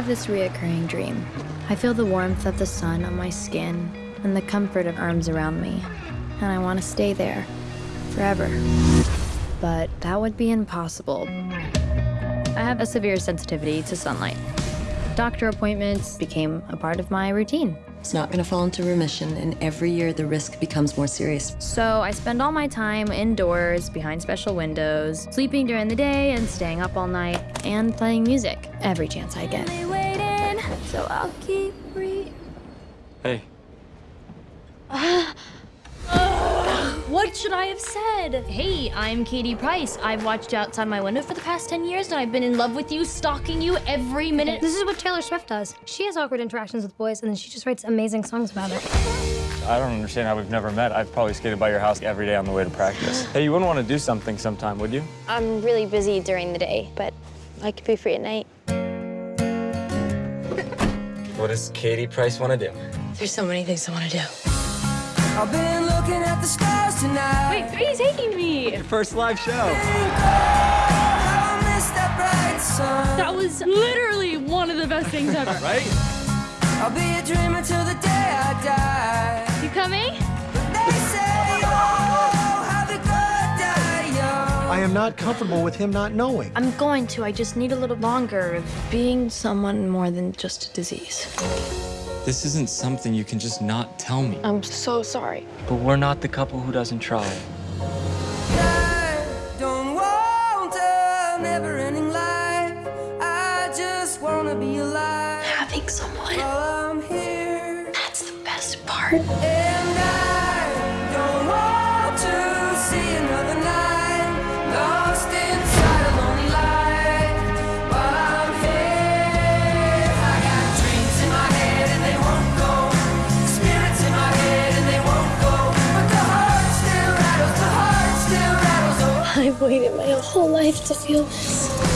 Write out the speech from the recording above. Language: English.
have this reoccurring dream. I feel the warmth of the sun on my skin and the comfort of arms around me, and I want to stay there forever. But that would be impossible. I have a severe sensitivity to sunlight. Doctor appointments became a part of my routine. It's not going to fall into remission, and every year the risk becomes more serious. So I spend all my time indoors, behind special windows, sleeping during the day and staying up all night, and playing music every chance I get. So I'll keep re- Hey, What should I have said? Hey, I'm Katie Price. I've watched you outside my window for the past 10 years and I've been in love with you, stalking you every minute. This is what Taylor Swift does. She has awkward interactions with boys, and then she just writes amazing songs about it. I don't understand how we've never met. I've probably skated by your house every day on the way to practice. Hey, you wouldn't want to do something sometime, would you? I'm really busy during the day, but I could be free at night. What does Katie Price want to do? There's so many things I want to do. I've been looking at the stars tonight. Wait, where are you taking me? Your first live show. How I missed that. That was literally one of the best things ever. Right? I'll be a dreamer till the day I die. You coming? They say, oh, how the good die young. I am not comfortable with him not knowing. I'm going to. I just need a little longer of being someone more than just a disease. This isn't something you can just not tell me. I'm so sorry. But we're not the couple who doesn't try. I don't want a never-ending life. I just wanna be alive. Having someone, While I'm here. that's the best part. I've waited my whole life to feel this.